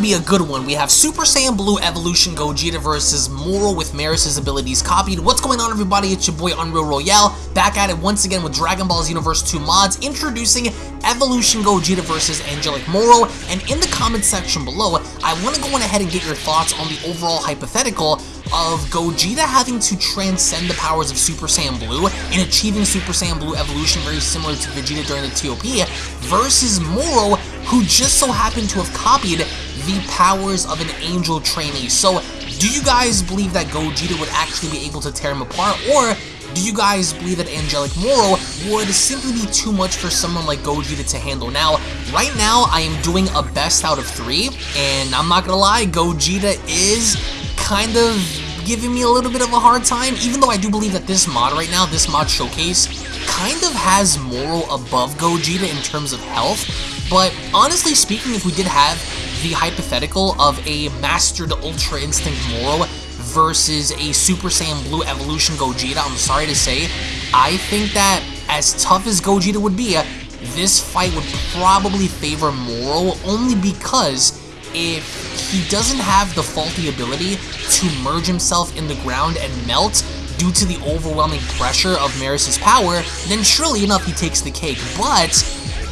to be a good one. We have Super Saiyan Blue Evolution Gogeta versus Moro with Merus' abilities copied. What's going on everybody? It's your boy Unreal Royale, back at it once again with Dragon Ball Xenoverse 2 mods, introducing Evolution Gogeta versus Angelic Moro, and in the comment section below, I want to go on ahead and get your thoughts on the overall hypothetical of Gogeta having to transcend the powers of Super Saiyan Blue and achieving Super Saiyan Blue evolution very similar to Vegeta during the TOP versus Moro who just so happened to have copied the powers of an angel trainee. So do you guys believe that Gogeta would actually be able to tear him apart or do you guys believe that Angelic Moro would simply be too much for someone like Gogeta to handle? Now, right now, I am doing a best out of three, and I'm not gonna lie, Gogeta is kind of giving me a little bit of a hard time, even though I do believe that this mod right now, this mod showcase, kind of has Moro above Gogeta in terms of health, but honestly speaking, if we did have the hypothetical of a mastered Ultra Instinct Moro versus a Super Saiyan Blue Evolution Gogeta, I'm sorry to say, I think that as tough as Gogeta would be, this fight would probably favor Moro only because if he doesn't have the faulty ability to merge himself in the ground and melt due to the overwhelming pressure of Merus's power, then surely enough he takes the cake. But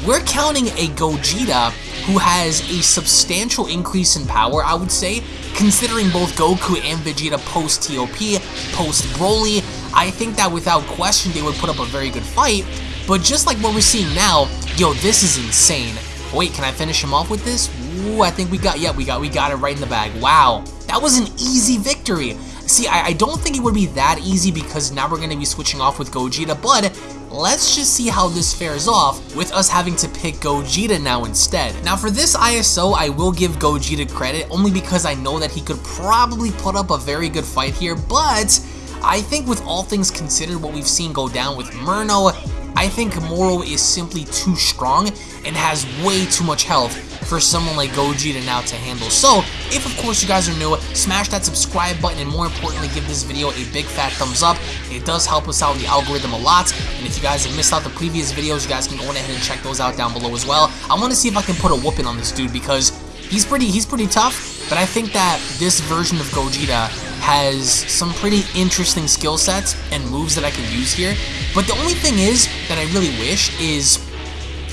we're counting a Gogeta who has a substantial increase in power, I would say, considering both Goku and Vegeta post-TOP, post-Broly. I think that without question they would put up a very good fight, but just like what we're seeing now, yo, this is insane. Wait, can I finish him off with this? Ooh, I think we got, yeah, we got, we got it right in the bag. Wow, that was an easy victory. See, I, I don't think it would be that easy because now we're going to be switching off with Gogeta, but let's just see how this fares off with us having to pick Gogeta now instead. Now for this ISO, I will give Gogeta credit only because I know that he could probably put up a very good fight here, but I think with all things considered what we've seen go down with Moro, I think Moro is simply too strong and has way too much health for someone like Gogeta now to handle. So, if of course you guys are new, smash that subscribe button and more importantly give this video a big fat thumbs up. It does help us out in the algorithm a lot. And if you guys have missed out the previous videos, you guys can go ahead and check those out down below as well. I want to see if I can put a whooping on this dude because he's pretty he's pretty tough, but I think that this version of Gogeta has some pretty interesting skill sets and moves that I can use here. But the only thing is that I really wish is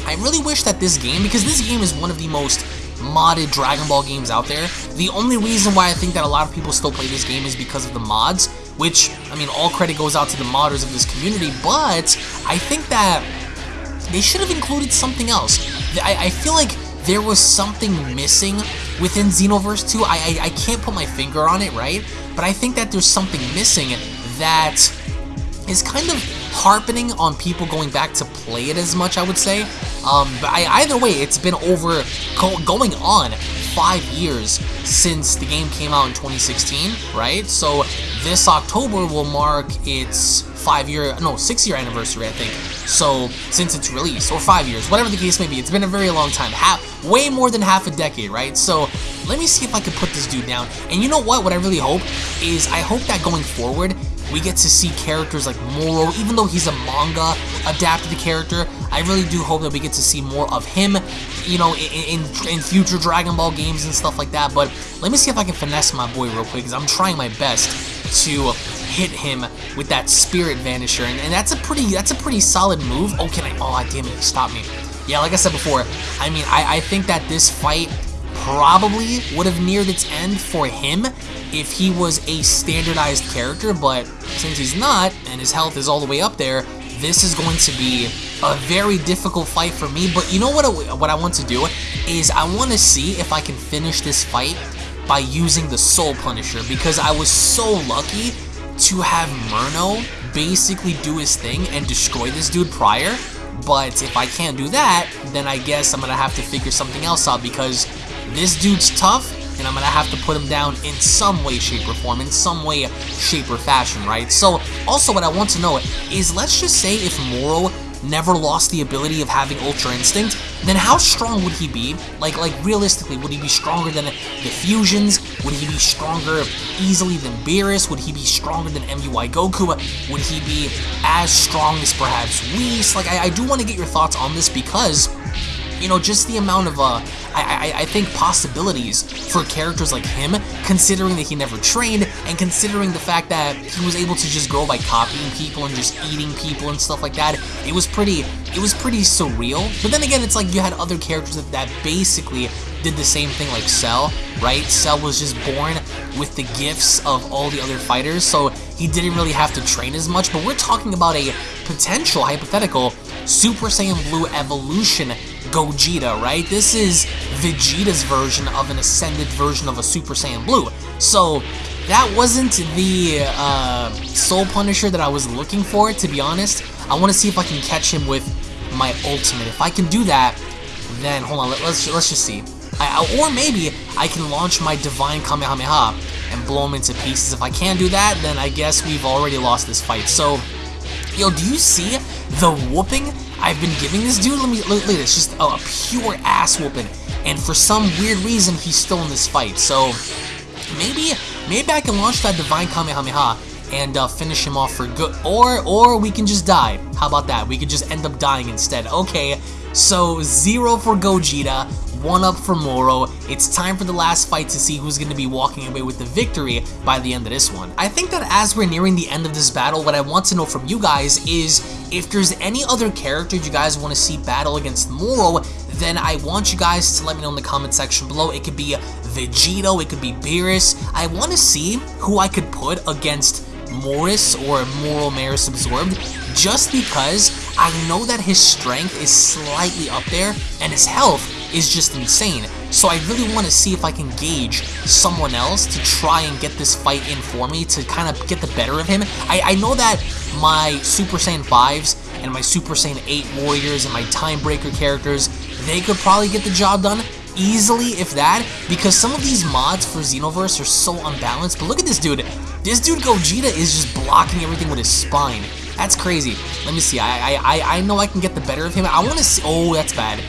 I really wish that this game, because this game is one of the most modded Dragon Ball games out there. The only reason why I think that a lot of people still play this game is because of the mods, which, I mean, all credit goes out to the modders of this community, but I think that they should have included something else. I, I feel like there was something missing within Xenoverse 2. I, I, I can't put my finger on it, right? But I think that there's something missing that is kind of harping on people going back to play it as much, I would say. Um, but I, either way, it's been over, go, going on five years since the game came out in 2016, right? So this October will mark its five year, no, six year anniversary, I think. So since its release, or five years, whatever the case may be, it's been a very long time, half, way more than half a decade, right? So let me see if I can put this dude down. And you know what? What I really hope is I hope that going forward, we get to see characters like Moro, even though he's a manga adapted character, I really do hope that we get to see more of him, you know, in, in, in future Dragon Ball games and stuff like that, but let me see if I can finesse my boy real quick, because I'm trying my best to hit him with that Spirit Vanisher, and, and that's a pretty, that's a pretty solid move. Oh, can I, oh, damn it, stop me. Yeah, like I said before, I mean, I, I think that this fight probably would have neared its end for him if he was a standardized character, but since he's not, and his health is all the way up there, this is going to be a very difficult fight for me, but you know what, what I want to do is I want to see if I can finish this fight by using the Soul Punisher, because I was so lucky to have Moro basically do his thing and destroy this dude prior, but if I can't do that, then I guess I'm going to have to figure something else out, because this dude's tough, and I'm to have to put him down in some way, shape, or form, in some way, shape, or fashion, right? So, also what I want to know is, let's just say if Moro never lost the ability of having Ultra Instinct, then how strong would he be? Like, like realistically, would he be stronger than the Fusions? Would he be stronger easily than Beerus? Would he be stronger than MUI Goku? Would he be as strong as perhaps Whis? Like, I, I do want to get your thoughts on this because you know, just the amount of, uh, I, I, I think possibilities for characters like him, considering that he never trained, and considering the fact that he was able to just grow by copying people and just eating people and stuff like that, it was pretty, it was pretty surreal. But then again, it's like you had other characters that, that basically did the same thing like Cell, right? Cell was just born with the gifts of all the other fighters, so he didn't really have to train as much, but we're talking about a potential, hypothetical, Super Saiyan Blue Evolution Gogeta, right? This is Vegeta's version of an ascended version of a Super Saiyan Blue. So, that wasn't the uh, Soul Punisher that I was looking for, to be honest. I want to see if I can catch him with my ultimate. If I can do that, then, hold on, let, us let's just see. I, or maybe I can launch my Divine Kamehameha and blow him into pieces. If I can't do that, then I guess we've already lost this fight. So, yo, do you see the whooping I've been giving this dude? Let me look, at this, just a, a pure ass whooping. And for some weird reason, he's still in this fight. So, maybe, maybe I can launch that Divine Kamehameha and uh, finish him off for good. Or, or we can just die. How about that? We could just end up dying instead. Okay, so zero for Gogeta, one up for Moro. It's time for the last fight to see who's going to be walking away with the victory by the end of this one. I think that as we're nearing the end of this battle, what I want to know from you guys is if there's any other character you guys want to see battle against Moro, then I want you guys to let me know in the comment section below. It could be Vegito, it could be Beerus. I want to see who I could put against Morris or Moral Merus Absorbed just because I know that his strength is slightly up there and his health is just insane. So I really want to see if I can gauge someone else to try and get this fight in for me to kind of get the better of him. I, I know that my Super Saiyan 5s and my Super Saiyan 8 warriors and my Time Breaker characters, they could probably get the job done easily, if that, because some of these mods for Xenoverse are so unbalanced. But look at this dude. This dude Gogeta is just blocking everything with his spine. That's crazy. Let me see. I I I know I can get the better of him. I want to see. Oh, that's bad.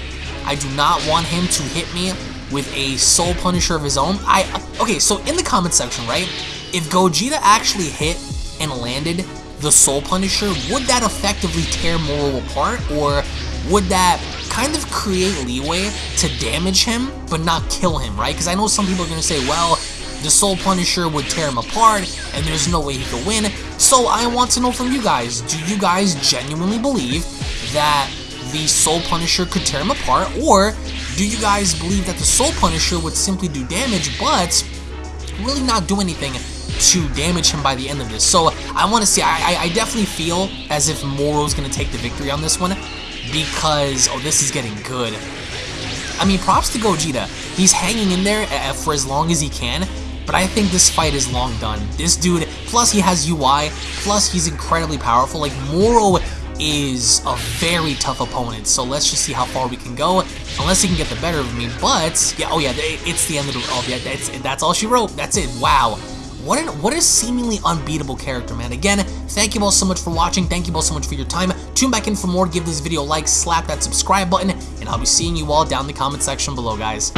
I do not want him to hit me with a Soul Punisher of his own. I Okay, so in the comment section, right, if Gogeta actually hit and landed the Soul Punisher, would that effectively tear Moro apart, or would that kind of create leeway to damage him, but not kill him, right? Because I know some people are going to say, well, the Soul Punisher would tear him apart, and there's no way he could win. So I want to know from you guys, do you guys genuinely believe that the Soul Punisher could tear him apart, or do you guys believe that the Soul Punisher would simply do damage, but really not do anything to damage him by the end of this? So I want to see, I, I definitely feel as if Moro's going to take the victory on this one, because, oh, this is getting good. I mean, props to Gogeta. He's hanging in there uh, for as long as he can, but I think this fight is long done. This dude, plus he has UI, plus he's incredibly powerful. Like, Moro is a very tough opponent, so let's just see how far we can go, unless he can get the better of me, but, yeah, oh yeah, it's the end of the, oh yeah, that's, that's all she wrote, that's it, wow. What, an, what a seemingly unbeatable character, man. Again, thank you all so much for watching. Thank you all so much for your time. Tune back in for more. Give this video a like, slap that subscribe button, and I'll be seeing you all down in the comment section below, guys.